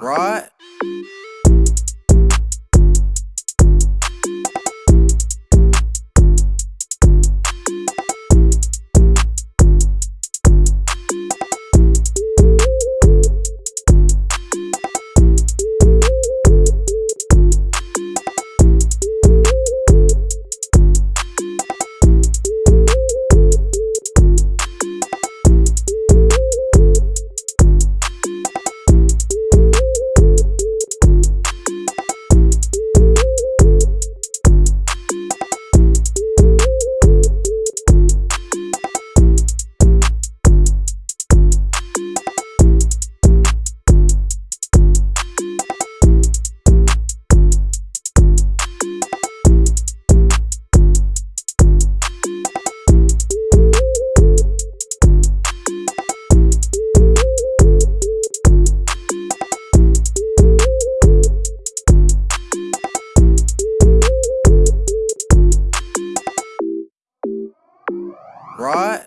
Right? Right?